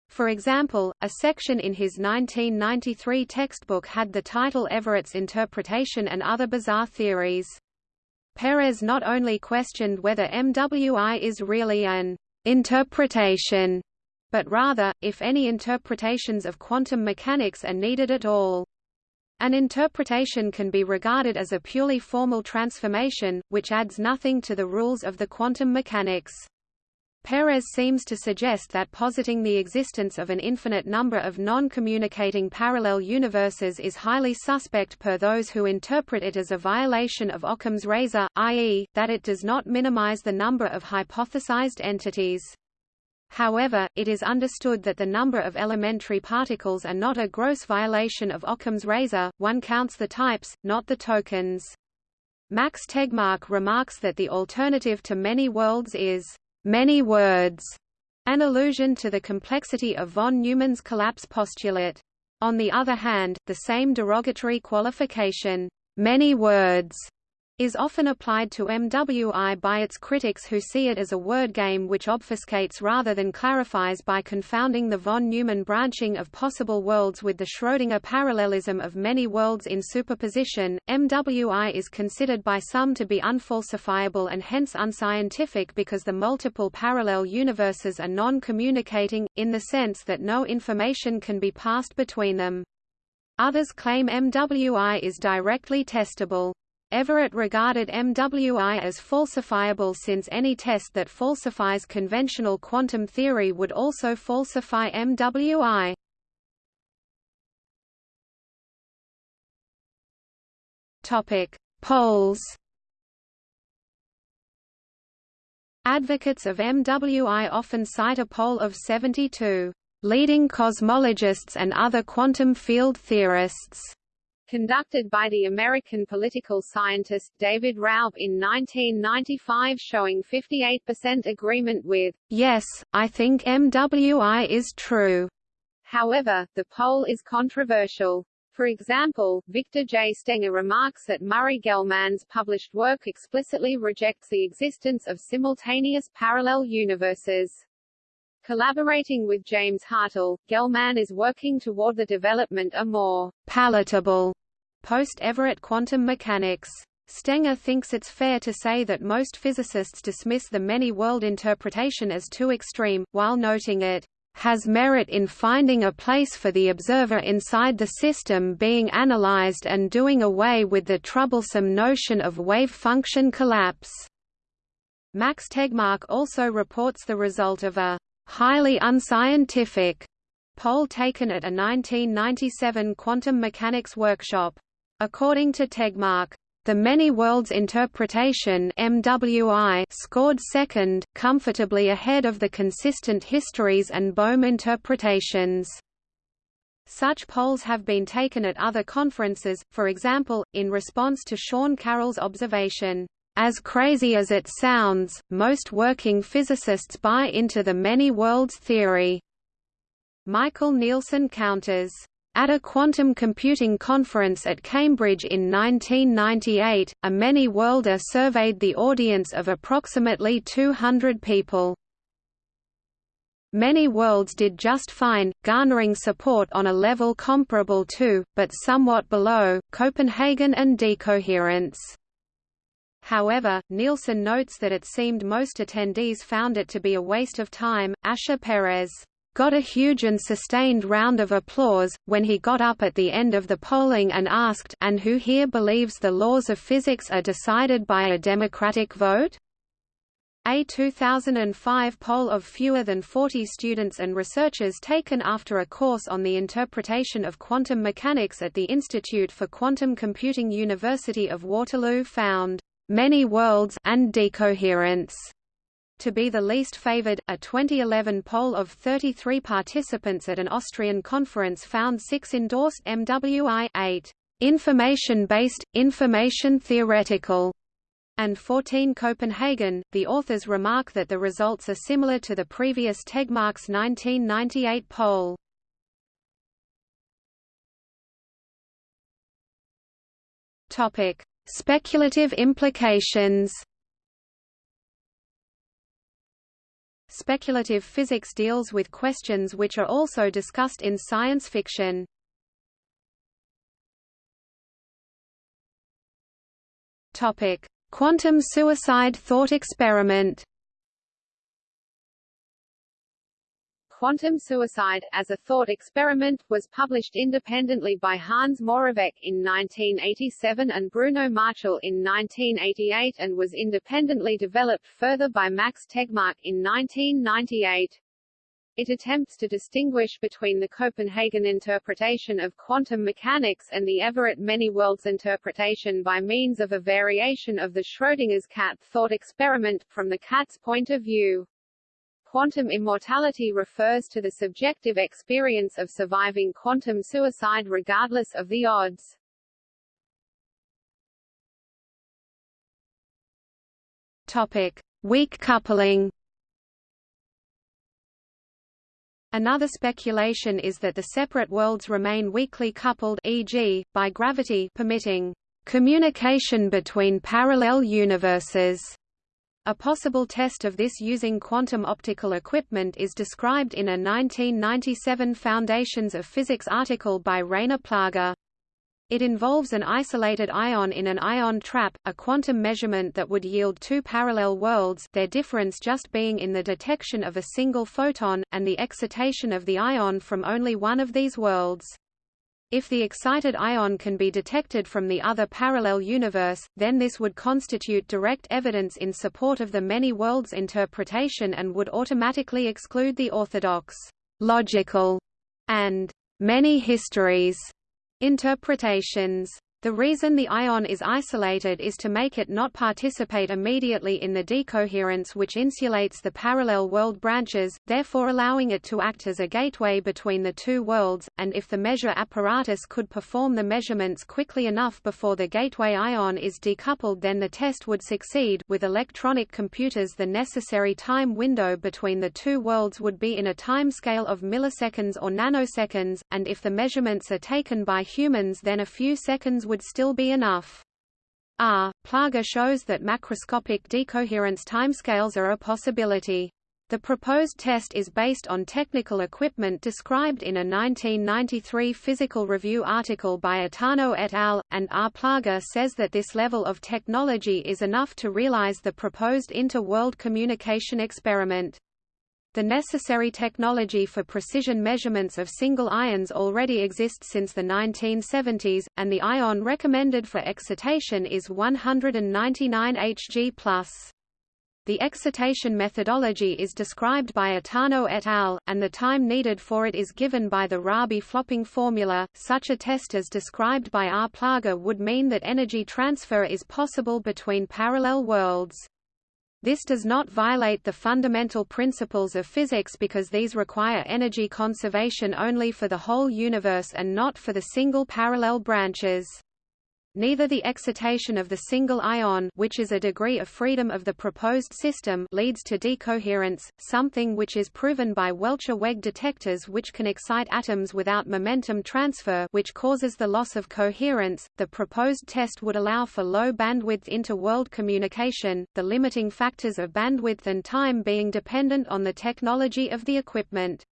For example, a section in his 1993 textbook had the title Everett's Interpretation and Other Bizarre Theories. Peres not only questioned whether MWI is really an interpretation, but rather, if any interpretations of quantum mechanics are needed at all. An interpretation can be regarded as a purely formal transformation, which adds nothing to the rules of the quantum mechanics. Peres seems to suggest that positing the existence of an infinite number of non-communicating parallel universes is highly suspect per those who interpret it as a violation of Occam's razor, i.e., that it does not minimize the number of hypothesized entities. However, it is understood that the number of elementary particles are not a gross violation of Occam's razor, one counts the types, not the tokens. Max Tegmark remarks that the alternative to many worlds is many words, an allusion to the complexity of von Neumann's collapse postulate. On the other hand, the same derogatory qualification, many words, is often applied to MWI by its critics who see it as a word game which obfuscates rather than clarifies by confounding the von Neumann branching of possible worlds with the Schrödinger parallelism of many worlds in superposition. MWI is considered by some to be unfalsifiable and hence unscientific because the multiple parallel universes are non-communicating, in the sense that no information can be passed between them. Others claim MWI is directly testable. Everett regarded MWI as falsifiable since any test that falsifies conventional quantum theory would also falsify MWI. Topic: Polls. Advocates of MWI often cite a poll of 72 leading cosmologists and other quantum field theorists conducted by the American political scientist David Raub in 1995 showing 58% agreement with, Yes, I think MWI is true. However, the poll is controversial. For example, Victor J. Stenger remarks that Murray Gell-Mann's published work explicitly rejects the existence of simultaneous parallel universes. Collaborating with James Hartle, Gell-Mann is working toward the development of more palatable post-Everett quantum mechanics. Stenger thinks it's fair to say that most physicists dismiss the many-world interpretation as too extreme, while noting it has merit in finding a place for the observer inside the system being analyzed and doing away with the troublesome notion of wave function collapse. Max Tegmark also reports the result of a highly unscientific poll taken at a 1997 quantum mechanics workshop. According to Tegmark, the many worlds interpretation MWI scored second, comfortably ahead of the consistent histories and Bohm interpretations. Such polls have been taken at other conferences, for example, in response to Sean Carroll's observation, as crazy as it sounds, most working physicists buy into the many worlds theory. Michael Nielsen counters, at a quantum computing conference at Cambridge in 1998, a many-worlder surveyed the audience of approximately 200 people. Many worlds did just fine, garnering support on a level comparable to, but somewhat below, Copenhagen and decoherence. However, Nielsen notes that it seemed most attendees found it to be a waste of time. Asher Peres got a huge and sustained round of applause, when he got up at the end of the polling and asked and who here believes the laws of physics are decided by a democratic vote? A 2005 poll of fewer than 40 students and researchers taken after a course on the interpretation of quantum mechanics at the Institute for Quantum Computing University of Waterloo found many worlds and decoherence to be the least favored. A 2011 poll of 33 participants at an Austrian conference found 6 endorsed MWI 8 information-based, information-theoretical, and 14 Copenhagen. The authors remark that the results are similar to the previous Tegmark's 1998 poll. Topic: Speculative implications Speculative physics deals with questions which are also discussed in science fiction. Topic: Quantum suicide thought experiment. Quantum Suicide, as a thought experiment, was published independently by Hans Moravec in 1987 and Bruno Marchal in 1988 and was independently developed further by Max Tegmark in 1998. It attempts to distinguish between the Copenhagen interpretation of quantum mechanics and the Everett many-worlds interpretation by means of a variation of the Schrödinger's cat thought experiment, from the cat's point of view. Quantum immortality refers to the subjective experience of surviving quantum suicide regardless of the odds. Topic: Weak coupling. Another speculation is that the separate worlds remain weakly coupled e.g., by gravity permitting communication between parallel universes. A possible test of this using quantum optical equipment is described in a 1997 Foundations of Physics article by Rainer Plaga. It involves an isolated ion in an ion trap, a quantum measurement that would yield two parallel worlds their difference just being in the detection of a single photon, and the excitation of the ion from only one of these worlds. If the excited ion can be detected from the other parallel universe, then this would constitute direct evidence in support of the many worlds interpretation and would automatically exclude the orthodox, logical, and many histories interpretations. The reason the ion is isolated is to make it not participate immediately in the decoherence which insulates the parallel world branches, therefore allowing it to act as a gateway between the two worlds, and if the measure apparatus could perform the measurements quickly enough before the gateway ion is decoupled then the test would succeed with electronic computers the necessary time window between the two worlds would be in a timescale of milliseconds or nanoseconds, and if the measurements are taken by humans then a few seconds would still be enough. Ah, R. Plaga shows that macroscopic decoherence timescales are a possibility. The proposed test is based on technical equipment described in a 1993 Physical Review article by Itano et al., and ah R. Plaga says that this level of technology is enough to realize the proposed inter-world communication experiment. The necessary technology for precision measurements of single ions already exists since the 1970s, and the ion recommended for excitation is 199 Hg+. The excitation methodology is described by Itano et al., and the time needed for it is given by the Rabi flopping formula. Such a test as described by R. Plaga would mean that energy transfer is possible between parallel worlds. This does not violate the fundamental principles of physics because these require energy conservation only for the whole universe and not for the single parallel branches. Neither the excitation of the single ion which is a degree of freedom of the proposed system leads to decoherence, something which is proven by Welcher-Weg detectors which can excite atoms without momentum transfer which causes the loss of coherence. The proposed test would allow for low bandwidth inter-world communication, the limiting factors of bandwidth and time being dependent on the technology of the equipment.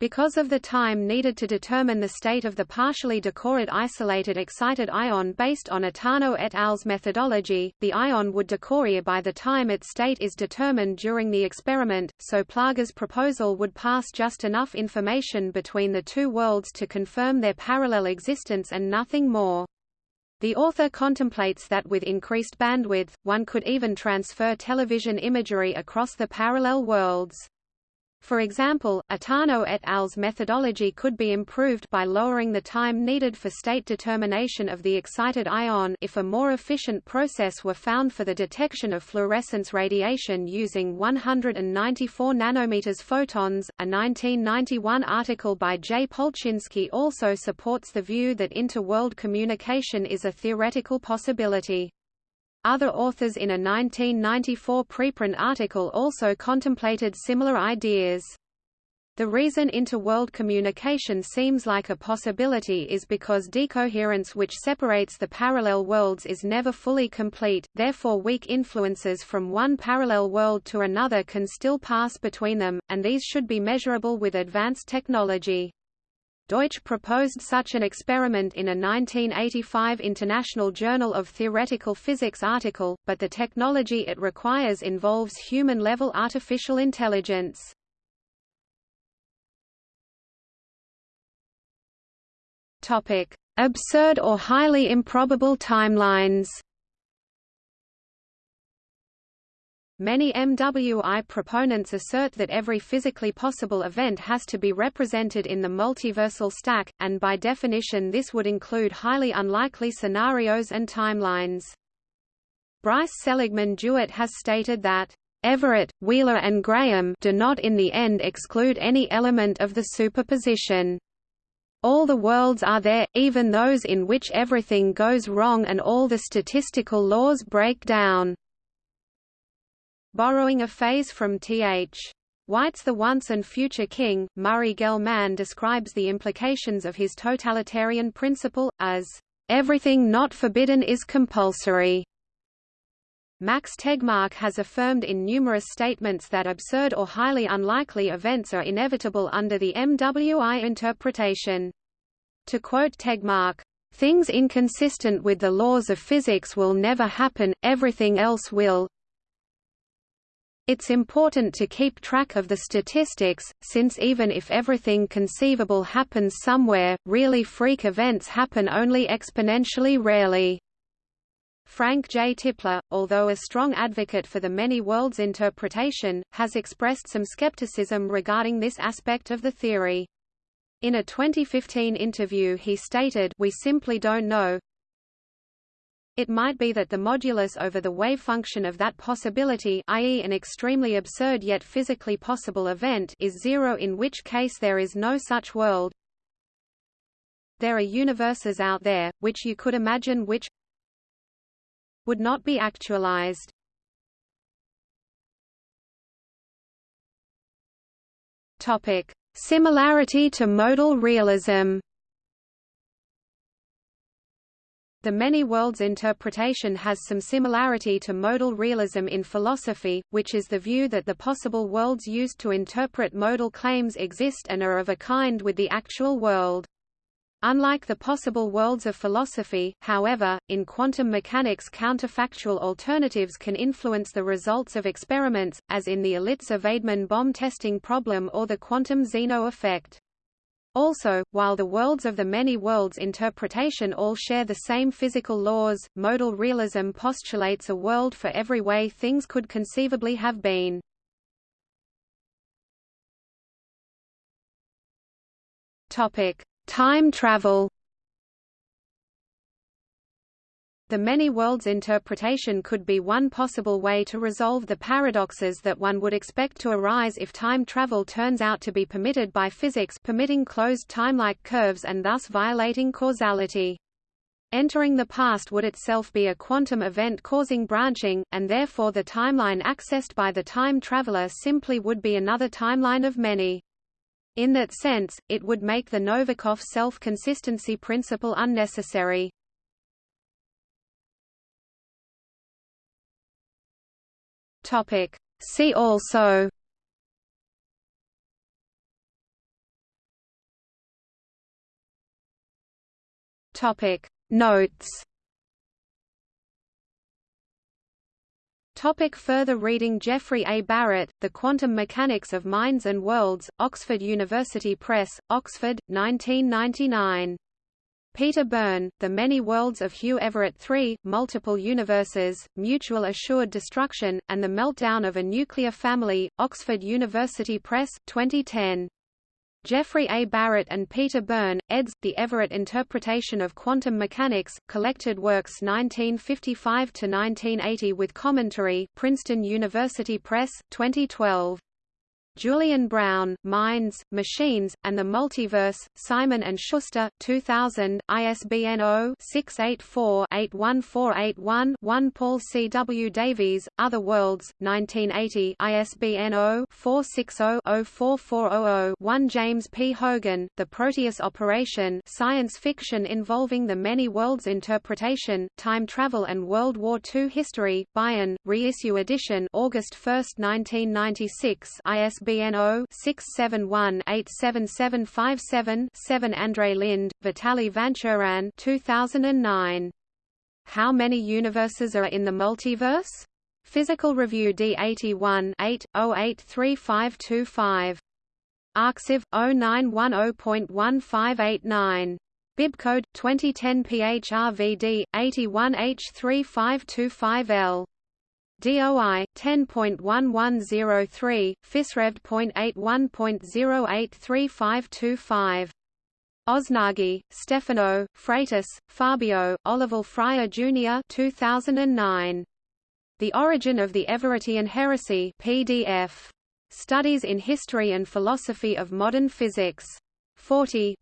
Because of the time needed to determine the state of the partially decohered isolated excited ion based on Itano et al.'s methodology, the ion would decohere by the time its state is determined during the experiment, so Plaga's proposal would pass just enough information between the two worlds to confirm their parallel existence and nothing more. The author contemplates that with increased bandwidth, one could even transfer television imagery across the parallel worlds. For example, Itano et al.'s methodology could be improved by lowering the time needed for state determination of the excited ion if a more efficient process were found for the detection of fluorescence radiation using 194 nanometers photons. A 1991 article by J. Polchinski also supports the view that inter-world communication is a theoretical possibility. Other authors in a 1994 preprint article also contemplated similar ideas. The reason interworld communication seems like a possibility is because decoherence which separates the parallel worlds is never fully complete, therefore weak influences from one parallel world to another can still pass between them, and these should be measurable with advanced technology. Deutsch proposed such an experiment in a 1985 International Journal of Theoretical Physics article, but the technology it requires involves human-level artificial intelligence. Absurd or highly improbable timelines. Many MWI proponents assert that every physically possible event has to be represented in the multiversal stack, and by definition this would include highly unlikely scenarios and timelines. Bryce Seligman DeWitt has stated that, "...Everett, Wheeler and Graham do not in the end exclude any element of the superposition." All the worlds are there, even those in which everything goes wrong and all the statistical laws break down. Borrowing a phrase from T.H. White's The Once and Future King, Murray Gell-Mann describes the implications of his totalitarian principle, as, "...everything not forbidden is compulsory." Max Tegmark has affirmed in numerous statements that absurd or highly unlikely events are inevitable under the MWI interpretation. To quote Tegmark, "...things inconsistent with the laws of physics will never happen, everything else will, it's important to keep track of the statistics, since even if everything conceivable happens somewhere, really freak events happen only exponentially rarely. Frank J. Tipler, although a strong advocate for the many worlds interpretation, has expressed some skepticism regarding this aspect of the theory. In a 2015 interview he stated, We simply don't know. It might be that the modulus over the wave function of that possibility i.e. an extremely absurd yet physically possible event is zero in which case there is no such world. There are universes out there, which you could imagine which would not be actualized. Topic: Similarity to modal realism. The many worlds interpretation has some similarity to modal realism in philosophy, which is the view that the possible worlds used to interpret modal claims exist and are of a kind with the actual world. Unlike the possible worlds of philosophy, however, in quantum mechanics counterfactual alternatives can influence the results of experiments, as in the Elitzur-Vaidman bomb testing problem or the quantum Zeno effect. Also, while the worlds of the many worlds interpretation all share the same physical laws, modal realism postulates a world for every way things could conceivably have been. Topic: Time travel The many worlds interpretation could be one possible way to resolve the paradoxes that one would expect to arise if time travel turns out to be permitted by physics permitting closed time-like curves and thus violating causality. Entering the past would itself be a quantum event causing branching, and therefore the timeline accessed by the time traveler simply would be another timeline of many. In that sense, it would make the Novikov self-consistency principle unnecessary. Topic. See also Topic Notes Topic further reading Jeffrey A. Barrett, The Quantum Mechanics of Minds and Worlds, Oxford University Press, Oxford, 1999. Peter Byrne, The Many Worlds of Hugh Everett III, Multiple Universes, Mutual Assured Destruction, and the Meltdown of a Nuclear Family, Oxford University Press, 2010. Jeffrey A. Barrett and Peter Byrne, eds. The Everett Interpretation of Quantum Mechanics, Collected Works 1955–1980 with Commentary Princeton University Press, 2012. Julian Brown, Minds, Machines, and the Multiverse, Simon & Schuster, 2000, ISBN 0-684-81481-1 Paul C. W. Davies, Other Worlds, 1980 ISBN 0-460-04400-1 James P. Hogan, The Proteus Operation Science Fiction Involving the Many Worlds Interpretation, Time Travel and World War II History, Baen, Reissue Edition August 1, 1996 ISBN ISBN 0-671-87757-7 Andre Linde, Vitaly Vanchurin 2009. How many universes are in the multiverse? Physical Review D81 8, 083525. Arxiv 0910.1589. Bibcode 2010 PHRVD 81H3525L. DOI 10.1103 PhysRevD.81.083525 Osnaghi, Stefano, Freitas, Fabio, Olival Freire Jr. 2009. The Origin of the Everettian Heresy PDF. Studies in History and Philosophy of Modern Physics. 40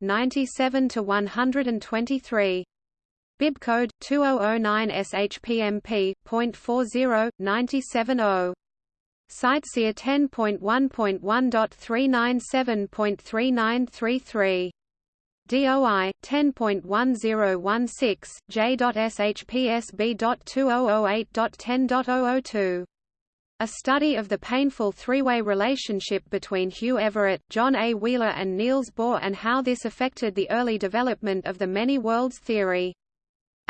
97 123. Bibcode 2009 SHPMP.40 970. CiteSeer 10.1.1.397.3933. DOI 10.1016 J.SHPSB.2008.10.002. A study of the painful three-way relationship between Hugh Everett, John A. Wheeler and Niels Bohr and how this affected the early development of the many worlds theory.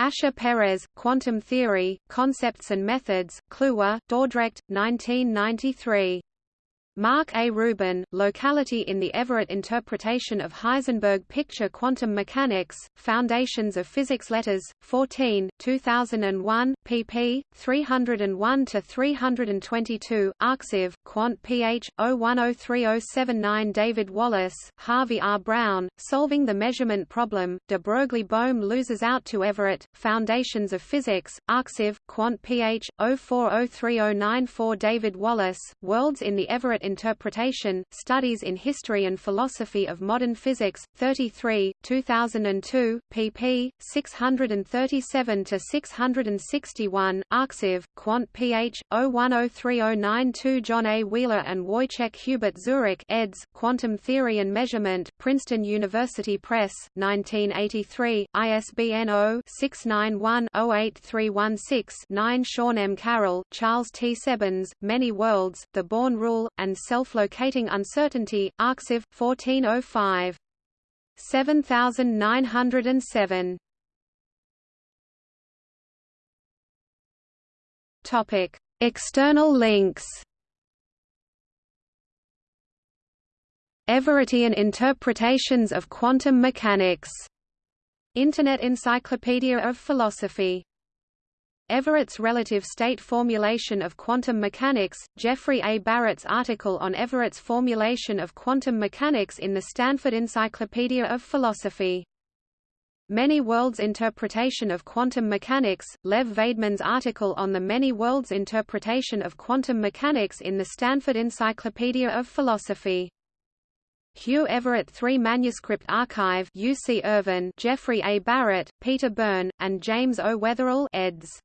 Asher Peres, Quantum Theory, Concepts and Methods, Kluwer, Dordrecht, 1993. Mark A. Rubin, Locality in the Everett Interpretation of Heisenberg Picture Quantum Mechanics, Foundations of Physics Letters, 14, 2001, pp. 301–322, Arxiv, Quant ph. 0103079 David Wallace, Harvey R. Brown, Solving the Measurement Problem, de Broglie Bohm loses out to Everett, Foundations of Physics, Arxiv, Quant ph. 0403094 David Wallace, Worlds in the Everett Interpretation, Studies in History and Philosophy of Modern Physics, 33, 2002, pp. 637–661, Arxiv, Quant ph. 0103092 John A. Wheeler and Wojciech Hubert Zurek eds. Quantum Theory and Measurement, Princeton University Press, 1983, ISBN 0-691-08316-9 Sean M. Carroll, Charles T. Sebens, Many Worlds, The Born Rule, and and self-locating uncertainty, Arxiv, 1405. 7907. Topic: External links. Everettian interpretations of quantum mechanics. Internet Encyclopedia of Philosophy Everett's relative state formulation of quantum mechanics, Jeffrey A. Barrett's article on Everett's formulation of quantum mechanics in the Stanford Encyclopedia of Philosophy. Many Worlds Interpretation of Quantum Mechanics, Lev Vaidman's article on the Many Worlds Interpretation of Quantum Mechanics in the Stanford Encyclopedia of Philosophy. Hugh Everett 3 Manuscript Archive UC Irvine Jeffrey A. Barrett, Peter Byrne, and James O. Weatherall eds.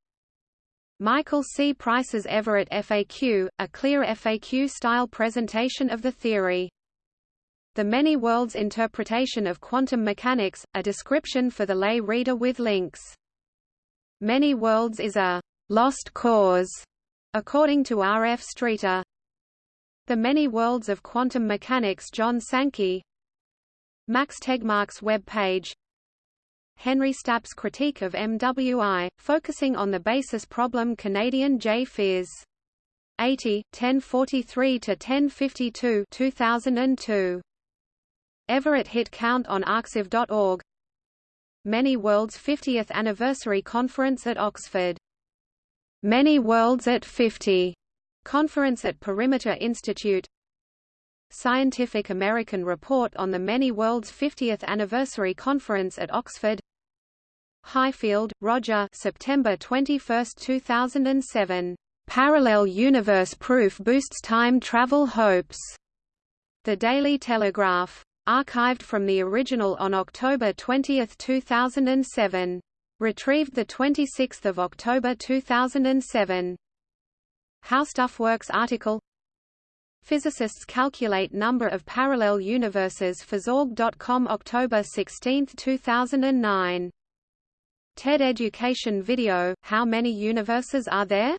Michael C. Price's Everett FAQ, a clear FAQ-style presentation of the theory. The Many Worlds Interpretation of Quantum Mechanics, a description for the lay reader with links. Many Worlds is a lost cause, according to R. F. Streater. The Many Worlds of Quantum Mechanics John Sankey Max Tegmark's web page Henry Stapp's critique of MWI, focusing on the basis problem Canadian J. Phys. 80, 1043–1052 2002. Everett hit count on arxiv.org Many Worlds 50th Anniversary Conference at Oxford. Many Worlds at 50 Conference at Perimeter Institute Scientific American Report on the Many Worlds 50th Anniversary Conference at Oxford Highfield, Roger September 21, 2007. Parallel universe proof boosts time travel hopes. The Daily Telegraph. Archived from the original on October 20, 2007. Retrieved 26 October 2007. How Stuff Works article Physicists calculate number of parallel universes for Zorg.com October 16, 2009. TED Education video, How many universes are there?